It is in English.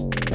you